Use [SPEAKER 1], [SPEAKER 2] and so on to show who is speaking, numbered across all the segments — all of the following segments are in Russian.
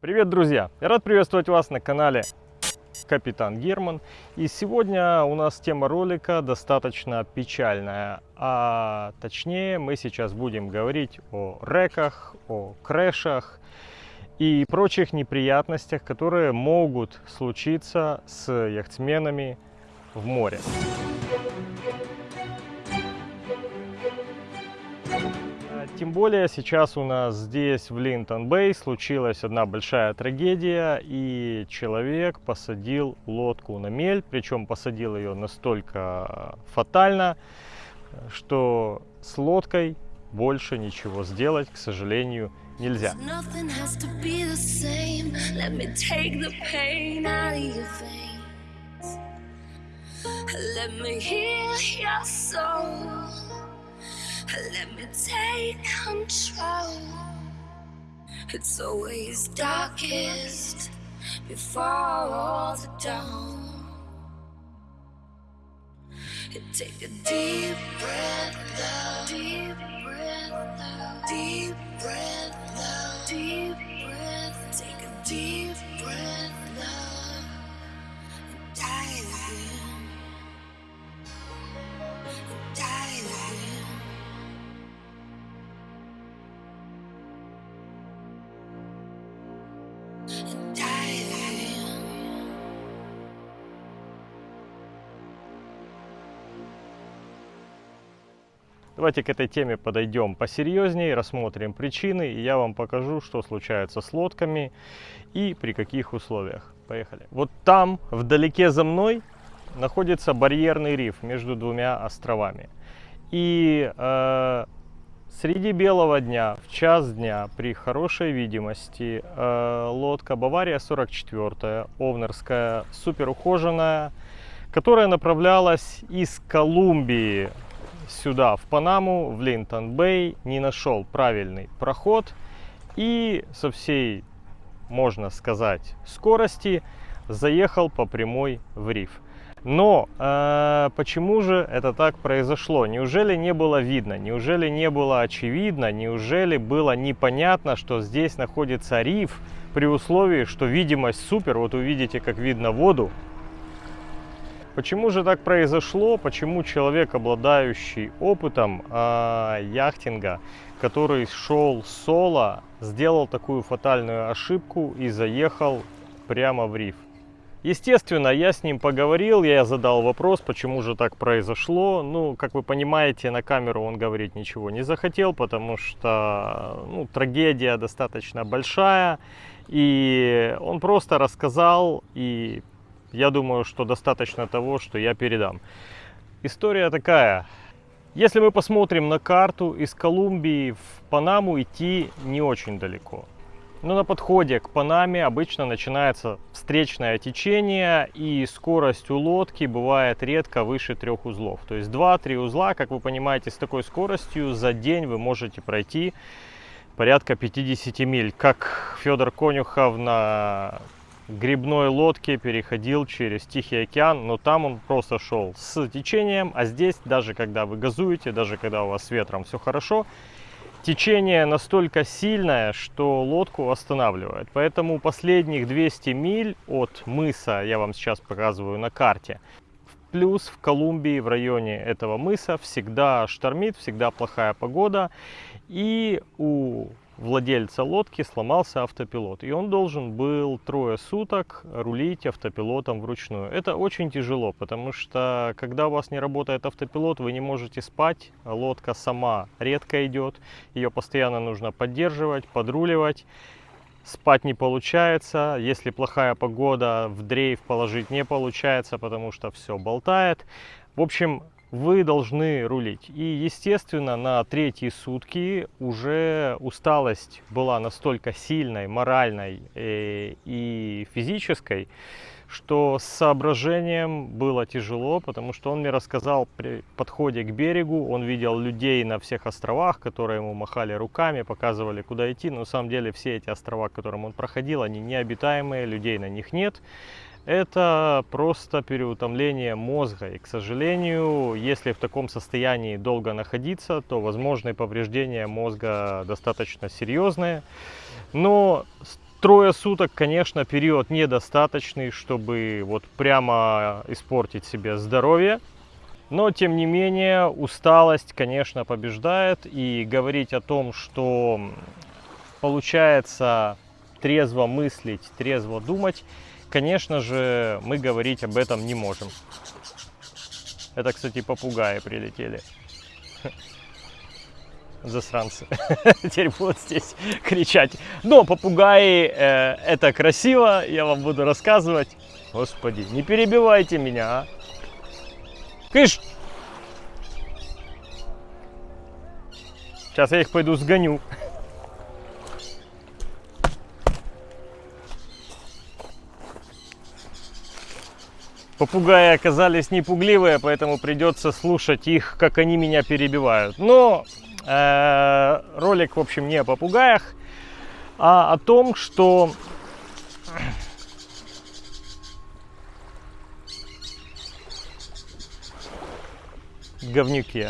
[SPEAKER 1] Привет, друзья! Я рад приветствовать вас на канале Капитан Герман. И сегодня у нас тема ролика достаточно печальная. А точнее, мы сейчас будем говорить о реках, о крэшах и прочих неприятностях, которые могут случиться с яхтсменами в море. Тем более сейчас у нас здесь в Линтон-Бэй случилась одна большая трагедия, и человек посадил лодку на мель, причем посадил ее настолько фатально, что с лодкой больше ничего сделать, к сожалению, нельзя. Let me heal your soul. Let me take control. It's always darkest before all the dawn. Take a deep breath. Deep breath. Deep breath. Deep breath. Take a deep Давайте к этой теме подойдем посерьезнее, рассмотрим причины, и я вам покажу, что случается с лодками и при каких условиях. Поехали. Вот там, вдалеке за мной, находится барьерный риф между двумя островами. И э, среди белого дня, в час дня, при хорошей видимости, э, лодка Бавария 44, овнерская, супер ухоженная, которая направлялась из Колумбии сюда, в Панаму, в Линтон-Бэй, не нашел правильный проход и со всей, можно сказать, скорости заехал по прямой в риф. Но э, почему же это так произошло? Неужели не было видно? Неужели не было очевидно? Неужели было непонятно, что здесь находится риф при условии, что видимость супер? Вот увидите, как видно воду. Почему же так произошло? Почему человек, обладающий опытом э, яхтинга, который шел соло, сделал такую фатальную ошибку и заехал прямо в риф? Естественно, я с ним поговорил, я задал вопрос, почему же так произошло. Ну, как вы понимаете, на камеру он говорить ничего не захотел, потому что ну, трагедия достаточно большая. И он просто рассказал, и я думаю, что достаточно того, что я передам. История такая. Если мы посмотрим на карту, из Колумбии в Панаму идти не очень далеко. Но на подходе к Панаме обычно начинается встречное течение, и скорость у лодки бывает редко выше трех узлов. То есть 2-3 узла, как вы понимаете, с такой скоростью за день вы можете пройти порядка 50 миль. Как Федор Конюхов на грибной лодке переходил через Тихий океан, но там он просто шел с течением, а здесь, даже когда вы газуете, даже когда у вас с ветром все хорошо, течение настолько сильное, что лодку останавливает. Поэтому последних 200 миль от мыса, я вам сейчас показываю на карте, плюс в Колумбии в районе этого мыса всегда штормит, всегда плохая погода. И у владельца лодки сломался автопилот. И он должен был трое суток рулить автопилотом вручную. Это очень тяжело, потому что когда у вас не работает автопилот, вы не можете спать. Лодка сама редко идет. Ее постоянно нужно поддерживать, подруливать. Спать не получается. Если плохая погода, в дрейф положить не получается, потому что все болтает. В общем, вы должны рулить. И, естественно, на третьи сутки уже усталость была настолько сильной, моральной э, и физической, что с соображением было тяжело, потому что он мне рассказал при подходе к берегу, он видел людей на всех островах, которые ему махали руками, показывали, куда идти. Но на самом деле все эти острова, которым он проходил, они необитаемые, людей на них нет это просто переутомление мозга. И, к сожалению, если в таком состоянии долго находиться, то возможные повреждения мозга достаточно серьезные. Но трое суток, конечно, период недостаточный, чтобы вот прямо испортить себе здоровье. Но, тем не менее, усталость, конечно, побеждает. И говорить о том, что получается трезво мыслить, трезво думать, конечно же, мы говорить об этом не можем. Это, кстати, попугаи прилетели. Засранцы. Теперь будут здесь кричать. Но попугаи э, это красиво, я вам буду рассказывать. Господи, не перебивайте меня, а. Кыш! Сейчас я их пойду сгоню. Попугаи оказались непугливые, поэтому придется слушать их, как они меня перебивают. Но э, ролик, в общем, не о попугаях, а о том, что говнюки.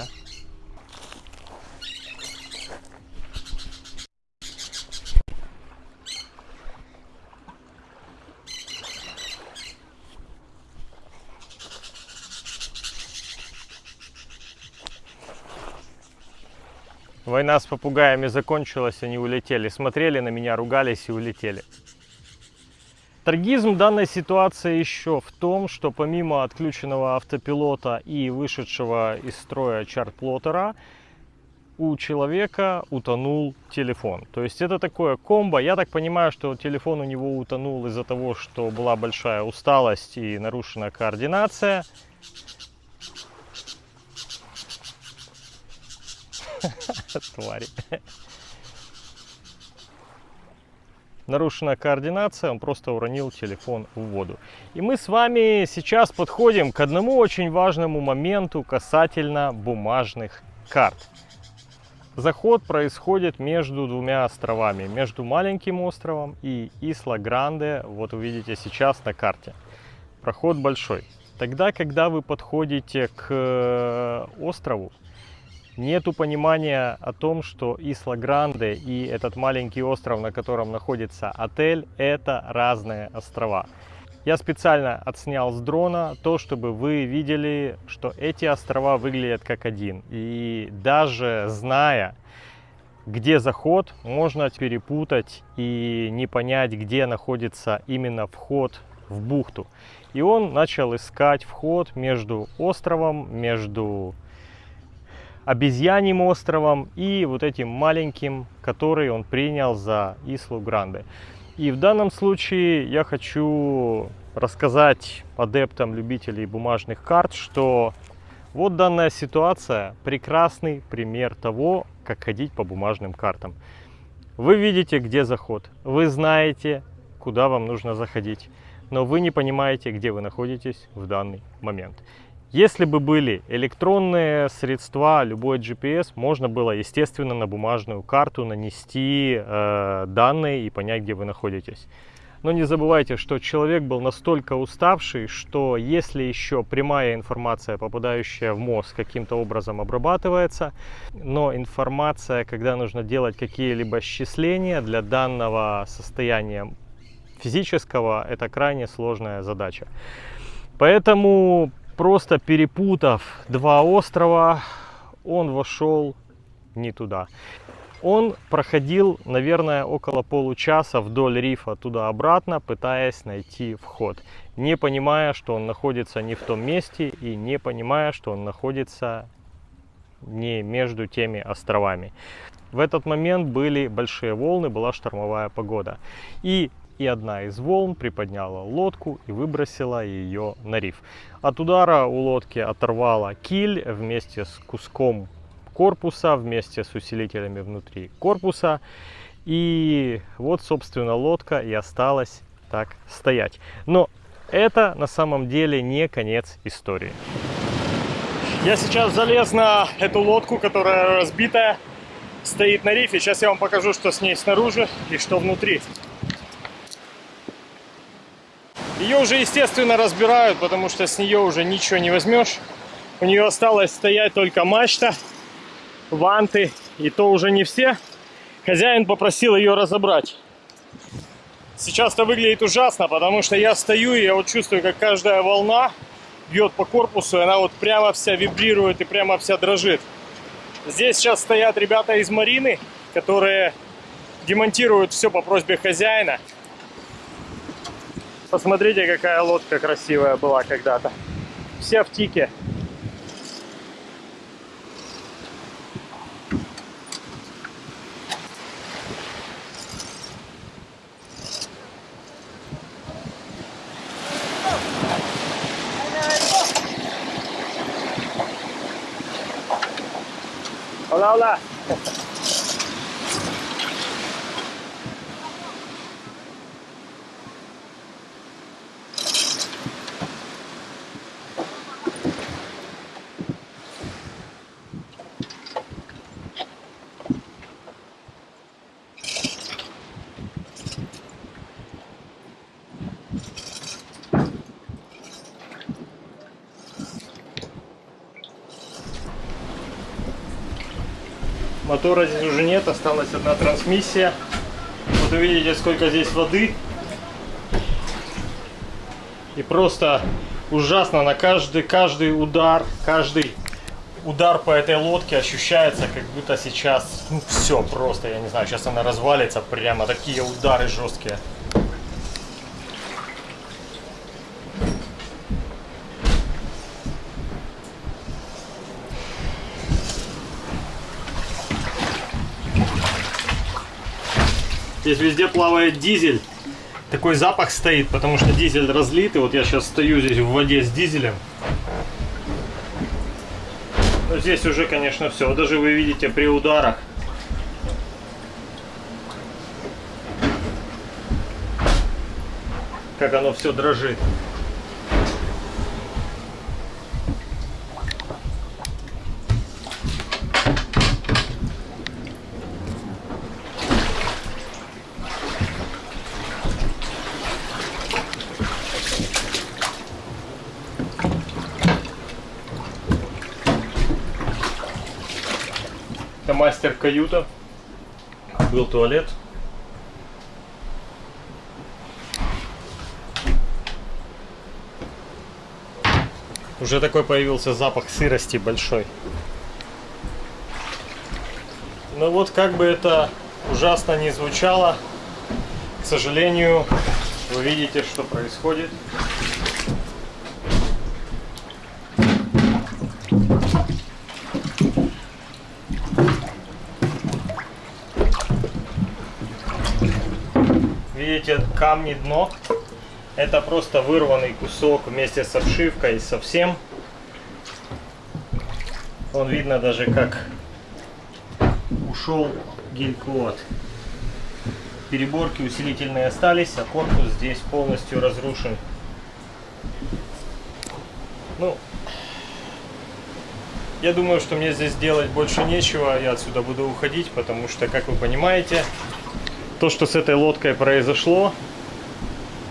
[SPEAKER 1] Война с попугаями закончилась, они улетели. Смотрели на меня, ругались и улетели. Трагизм данной ситуации еще в том, что помимо отключенного автопилота и вышедшего из строя чарт-плоттера, у человека утонул телефон. То есть это такое комбо. Я так понимаю, что телефон у него утонул из-за того, что была большая усталость и нарушена координация. Твари нарушена координация, он просто уронил телефон в воду. И мы с вами сейчас подходим к одному очень важному моменту касательно бумажных карт. Заход происходит между двумя островами, между маленьким островом и Исла-Гранде, вот увидите сейчас на карте. Проход большой. Тогда, когда вы подходите к э, острову, нету понимания о том, что Исла-Гранде и этот маленький остров, на котором находится отель, это разные острова. Я специально отснял с дрона то, чтобы вы видели, что эти острова выглядят как один. И даже зная, где заход, можно перепутать и не понять, где находится именно вход в бухту. И он начал искать вход между островом, между обезьяньим островом и вот этим маленьким, который он принял за Ислу Гранде. И в данном случае я хочу рассказать адептам, любителей бумажных карт, что вот данная ситуация прекрасный пример того, как ходить по бумажным картам. Вы видите, где заход, вы знаете, куда вам нужно заходить, но вы не понимаете, где вы находитесь в данный момент. Если бы были электронные средства, любой GPS, можно было, естественно, на бумажную карту нанести э, данные и понять, где вы находитесь. Но не забывайте, что человек был настолько уставший, что если еще прямая информация, попадающая в мозг, каким-то образом обрабатывается, но информация, когда нужно делать какие-либо счисления для данного состояния физического, это крайне сложная задача. Поэтому просто перепутав два острова, он вошел не туда. Он проходил, наверное, около получаса вдоль рифа туда-обратно, пытаясь найти вход, не понимая, что он находится не в том месте и не понимая, что он находится не между теми островами. В этот момент были большие волны, была штормовая погода. И и одна из волн приподняла лодку и выбросила ее на риф. От удара у лодки оторвала киль вместе с куском корпуса, вместе с усилителями внутри корпуса. И вот, собственно, лодка и осталась так стоять. Но это на самом деле не конец истории. Я сейчас залез на эту лодку, которая разбитая, стоит на рифе. Сейчас я вам покажу, что с ней снаружи и что внутри. Ее уже, естественно, разбирают, потому что с нее уже ничего не возьмешь. У нее осталось стоять только мачта, ванты, и то уже не все. Хозяин попросил ее разобрать. Сейчас это выглядит ужасно, потому что я стою и я вот чувствую, как каждая волна бьет по корпусу, и она вот прямо вся вибрирует и прямо вся дрожит. Здесь сейчас стоят ребята из Марины, которые демонтируют все по просьбе хозяина. Посмотрите, какая лодка красивая была когда-то. Вся в тике. Hola, hola. Мотора здесь уже нет, осталась одна трансмиссия. Вот увидите, сколько здесь воды. И просто ужасно на каждый, каждый удар, каждый удар по этой лодке ощущается, как будто сейчас, ну все просто, я не знаю, сейчас она развалится, прямо такие удары жесткие. Здесь везде плавает дизель. Такой запах стоит, потому что дизель разлит. И вот я сейчас стою здесь в воде с дизелем. Но здесь уже, конечно, все. Даже вы видите при ударах. Как оно все дрожит. Мастер-каюта. Был туалет. Уже такой появился запах сырости большой. Ну вот как бы это ужасно не звучало, к сожалению, вы видите, что происходит. Видите, камни дно. Это просто вырванный кусок вместе с обшивкой совсем. Он видно даже как ушел гель-клод. Переборки усилительные остались, а корпус здесь полностью разрушен. Ну, я думаю, что мне здесь делать больше нечего. Я отсюда буду уходить, потому что, как вы понимаете, то, что с этой лодкой произошло,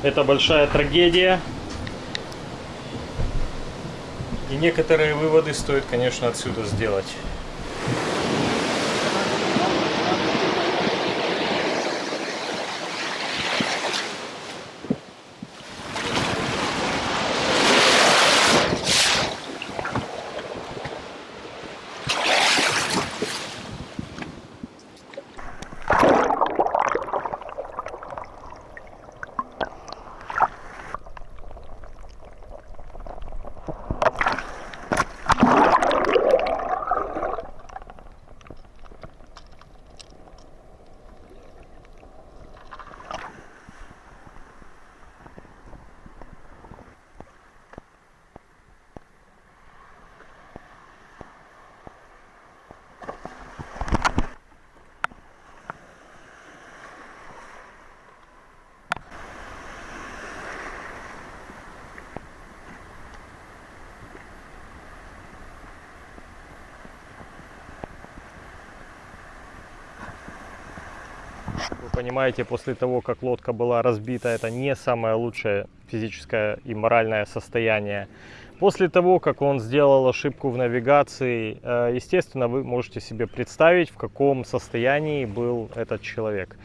[SPEAKER 1] это большая трагедия. И некоторые выводы стоит, конечно, отсюда сделать. Вы понимаете, после того, как лодка была разбита, это не самое лучшее физическое и моральное состояние. После того, как он сделал ошибку в навигации, э, естественно, вы можете себе представить, в каком состоянии был этот человек.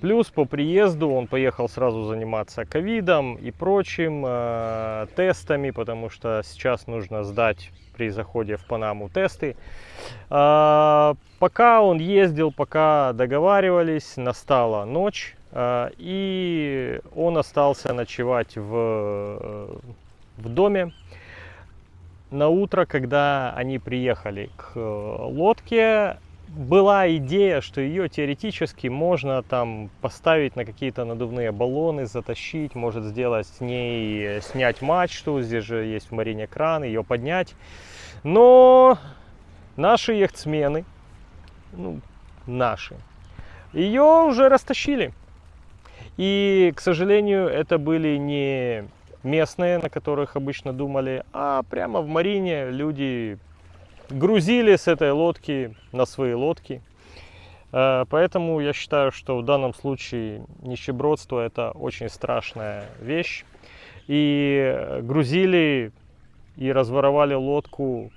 [SPEAKER 1] Плюс по приезду он поехал сразу заниматься ковидом и прочим э, тестами, потому что сейчас нужно сдать при заходе в Панаму тесты. Э, пока он ездил, пока договаривались, настала ночь, э, и он остался ночевать в, в доме. На утро, когда они приехали к лодке, была идея, что ее теоретически можно там поставить на какие-то надувные баллоны, затащить, может сделать с ней, снять мачту, здесь же есть в марине кран, ее поднять. Но наши яхтсмены, ну, наши, ее уже растащили. И, к сожалению, это были не местные, на которых обычно думали, а прямо в марине люди грузили с этой лодки на свои лодки. Э, поэтому я считаю, что в данном случае нищебродство это очень страшная вещь. И грузили и разворовали лодку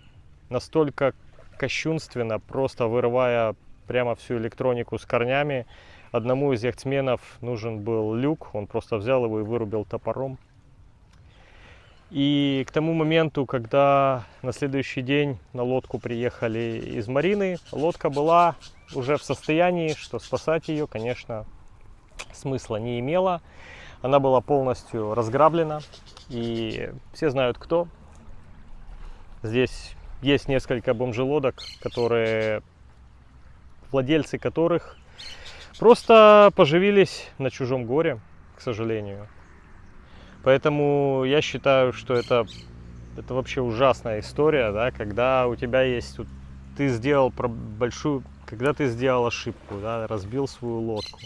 [SPEAKER 1] настолько кощунственно, просто вырывая прямо всю электронику с корнями. Одному из яхтсменов нужен был люк, он просто взял его и вырубил топором. И к тому моменту, когда на следующий день на лодку приехали из Марины, лодка была уже в состоянии, что спасать ее, конечно, смысла не имела. Она была полностью разграблена, и все знают кто. Здесь есть несколько бомжелодок, которые, владельцы которых просто поживились на чужом горе, к сожалению. Поэтому я считаю, что это, это вообще ужасная история, да, когда у тебя есть, ты сделал большую, когда ты сделал ошибку, да, разбил свою лодку.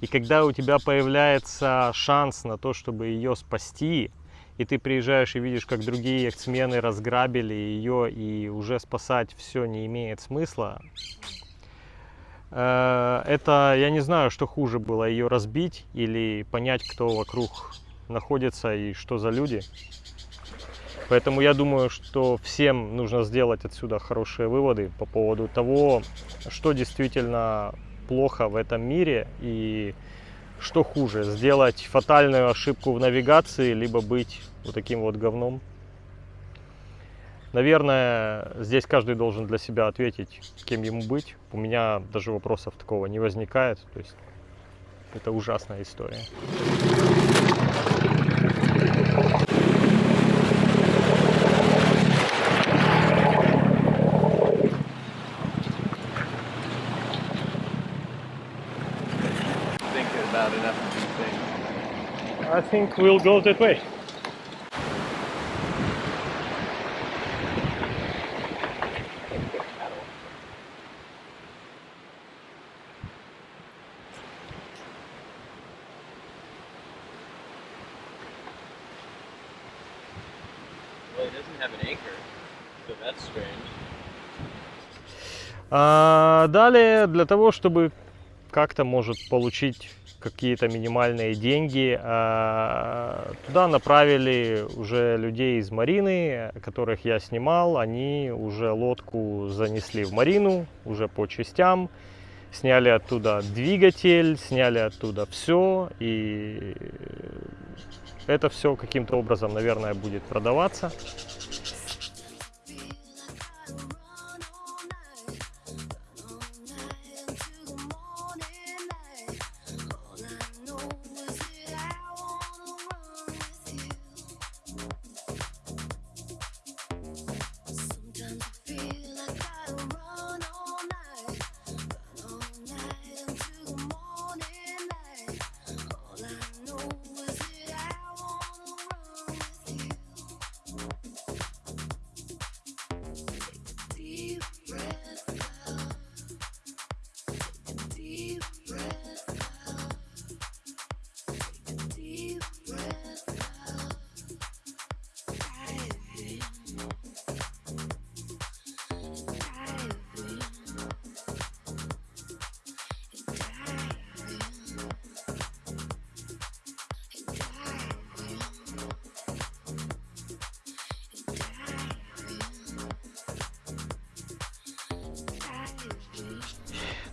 [SPEAKER 1] И когда у тебя появляется шанс на то, чтобы ее спасти, и ты приезжаешь и видишь, как другие яхтсмены разграбили ее, и уже спасать все не имеет смысла, э, это, я не знаю, что хуже было, ее разбить или понять, кто вокруг находится и что за люди. Поэтому я думаю, что всем нужно сделать отсюда хорошие выводы по поводу того, что действительно плохо в этом мире и что хуже, сделать фатальную ошибку в навигации, либо быть вот таким вот говном. Наверное, здесь каждый должен для себя ответить, кем ему быть. У меня даже вопросов такого не возникает. То есть это ужасная история. I think we'll go that way. А, далее, для того, чтобы как-то может получить какие-то минимальные деньги, а, туда направили уже людей из Марины, которых я снимал. Они уже лодку занесли в Марину, уже по частям. Сняли оттуда двигатель, сняли оттуда все. И это все каким-то образом, наверное, будет продаваться.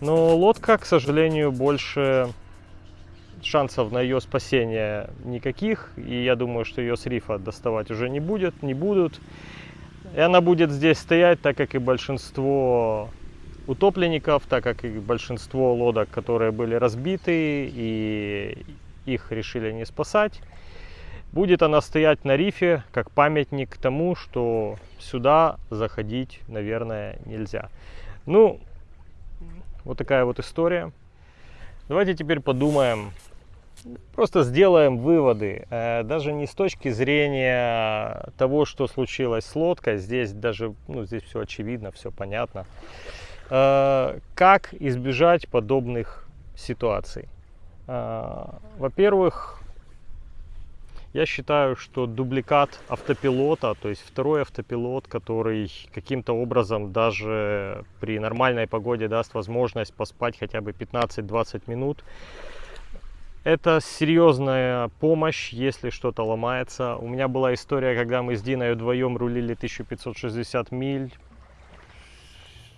[SPEAKER 1] Но лодка, к сожалению, больше шансов на ее спасение никаких. И я думаю, что ее с рифа доставать уже не будет, не будут. И она будет здесь стоять, так как и большинство утопленников, так как и большинство лодок, которые были разбиты и их решили не спасать. Будет она стоять на рифе как памятник тому, что сюда заходить, наверное, нельзя. Ну, вот такая вот история. Давайте теперь подумаем, просто сделаем выводы. Э, даже не с точки зрения того, что случилось с лодкой. Здесь даже, ну, здесь все очевидно, все понятно. Э, как избежать подобных ситуаций? Э, во-первых, я считаю, что дубликат автопилота, то есть второй автопилот, который каким-то образом даже при нормальной погоде даст возможность поспать хотя бы 15-20 минут, это серьезная помощь, если что-то ломается. У меня была история, когда мы с Диной вдвоем рулили 1560 миль.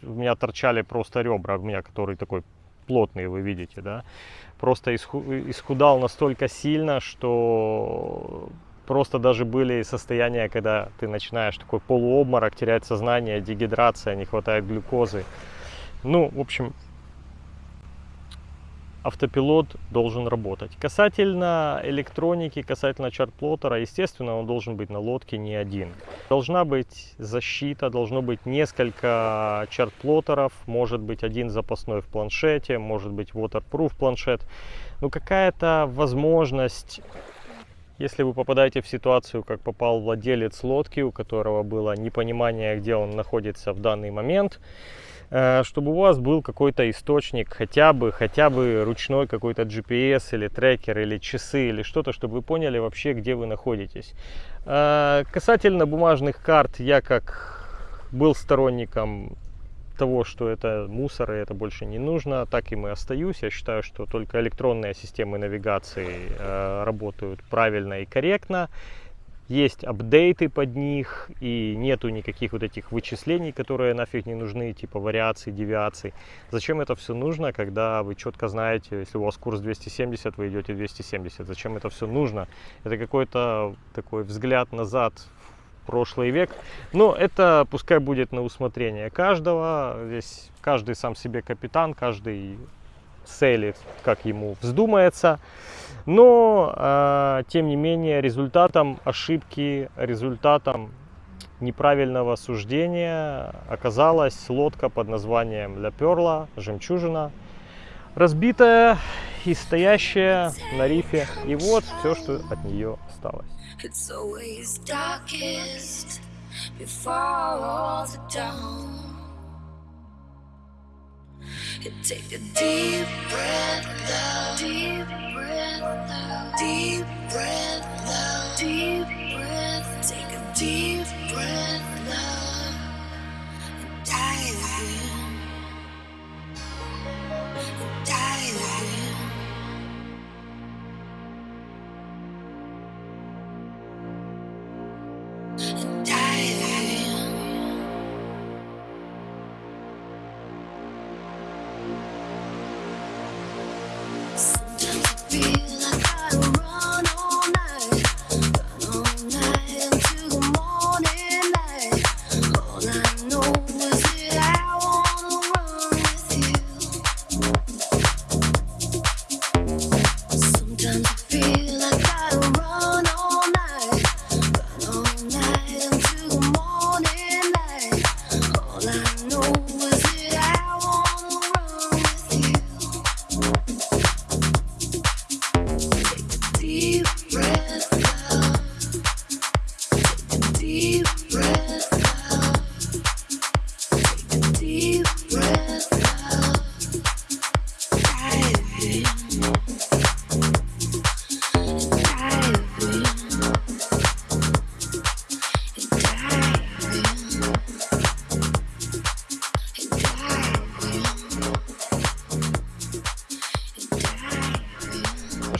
[SPEAKER 1] У меня торчали просто ребра, у меня который такой плотный, вы видите, да просто исхудал настолько сильно, что просто даже были состояния, когда ты начинаешь такой полуобморок, терять сознание, дегидрация, не хватает глюкозы. Ну, в общем, автопилот должен работать. Касательно электроники, касательно чарт-плоттера, естественно, он должен быть на лодке не один. Должна быть защита, должно быть несколько чарт-плоттеров, может быть один запасной в планшете, может быть waterproof планшет. Ну, какая-то возможность если вы попадаете в ситуацию, как попал владелец лодки, у которого было непонимание, где он находится в данный момент, чтобы у вас был какой-то источник, хотя бы, хотя бы ручной какой-то GPS или трекер, или часы, или что-то, чтобы вы поняли вообще, где вы находитесь. Э, касательно бумажных карт, я как был сторонником того, что это мусор и это больше не нужно, так и мы остаюсь. Я считаю, что только электронные системы навигации э, работают правильно и корректно есть апдейты под них, и нету никаких вот этих вычислений, которые нафиг не нужны, типа вариаций, девиаций. Зачем это все нужно, когда вы четко знаете, если у вас курс 270, вы идете 270, зачем это все нужно? Это какой-то такой взгляд назад в прошлый век. Но это пускай будет на усмотрение каждого, здесь каждый сам себе капитан, каждый селит, как ему вздумается. Но, э, тем не менее, результатом ошибки, результатом неправильного суждения оказалась лодка под названием Ля Перла, жемчужина, разбитая и стоящая на рифе. И вот все, что от нее осталось. Take a deep breath, love. Deep breath, love. Deep breath. Deep breath. Take a deep breath, love. And dive in.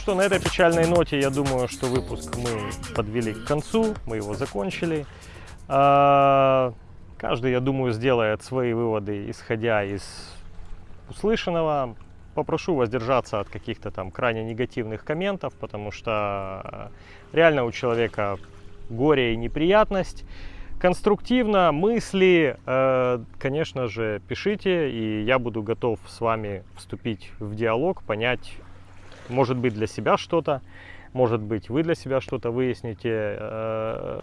[SPEAKER 1] Что, на этой печальной ноте, я думаю, что выпуск мы подвели к концу, мы его закончили. А, каждый, я думаю, сделает свои выводы, исходя из услышанного. Попрошу воздержаться от каких-то там крайне негативных комментов, потому что реально у человека горе и неприятность. Конструктивно, мысли, э, конечно же, пишите, и я буду готов с вами вступить в диалог, понять, может быть, для себя что-то, может быть, вы для себя что-то выясните. Э,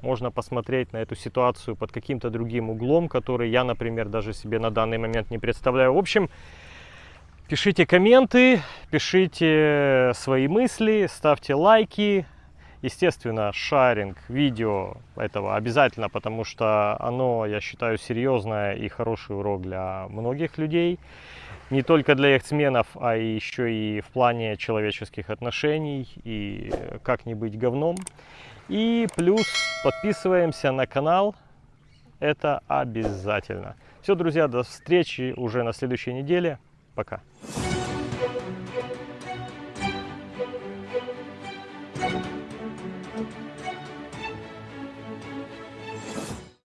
[SPEAKER 1] можно посмотреть на эту ситуацию под каким-то другим углом, который я, например, даже себе на данный момент не представляю. В общем, пишите комменты, пишите свои мысли, ставьте лайки, Естественно, шаринг видео этого обязательно, потому что оно, я считаю, серьезное и хороший урок для многих людей. Не только для яхтсменов, а еще и в плане человеческих отношений и как не быть говном. И плюс подписываемся на канал, это обязательно. Все, друзья, до встречи уже на следующей неделе. Пока.